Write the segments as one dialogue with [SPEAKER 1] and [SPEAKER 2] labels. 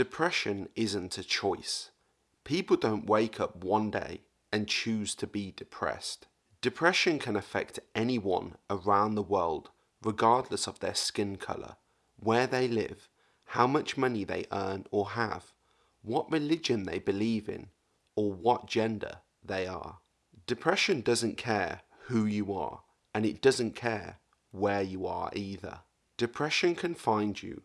[SPEAKER 1] Depression isn't a choice. People don't wake up one day and choose to be depressed. Depression can affect anyone around the world regardless of their skin colour, where they live, how much money they earn or have, what religion they believe in, or what gender they are. Depression doesn't care who you are, and it doesn't care where you are either. Depression can find you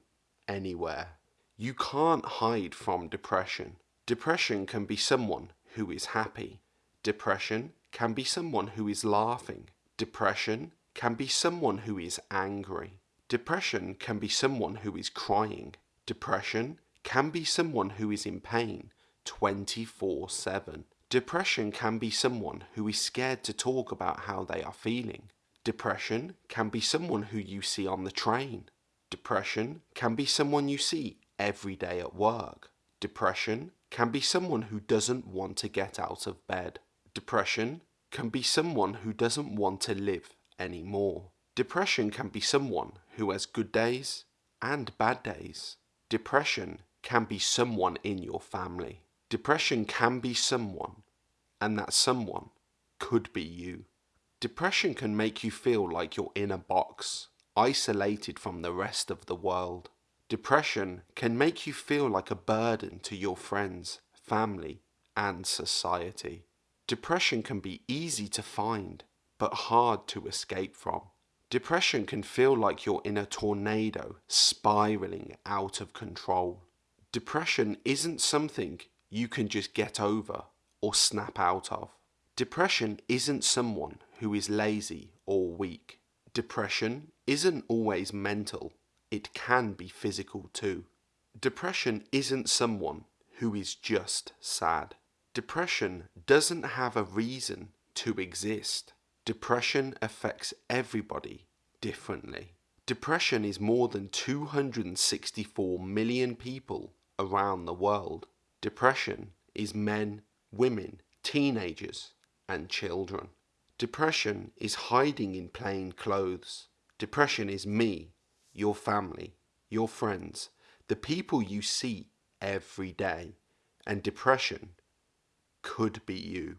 [SPEAKER 1] anywhere. You can't hide from depression. Depression can be someone who is happy. Depression can be someone who is laughing. Depression can be someone who is angry. Depression can be someone who is crying. Depression can be someone who is in pain 24 7. Depression can be someone who is scared to talk about how they are feeling. Depression can be someone who you see on the train. Depression can be someone you see every day at work. Depression can be someone who doesn't want to get out of bed. Depression can be someone who doesn't want to live anymore. Depression can be someone who has good days and bad days. Depression can be someone in your family. Depression can be someone, and that someone could be you. Depression can make you feel like you're in a box, isolated from the rest of the world. Depression can make you feel like a burden to your friends, family, and society. Depression can be easy to find but hard to escape from. Depression can feel like you're in a tornado spiraling out of control. Depression isn't something you can just get over or snap out of. Depression isn't someone who is lazy or weak. Depression isn't always mental, it can be physical too. Depression isn't someone who is just sad. Depression doesn't have a reason to exist. Depression affects everybody differently. Depression is more than 264 million people around the world. Depression is men, women, teenagers, and children. Depression is hiding in plain clothes. Depression is me, your family, your friends, the people you see every day. And depression could be you.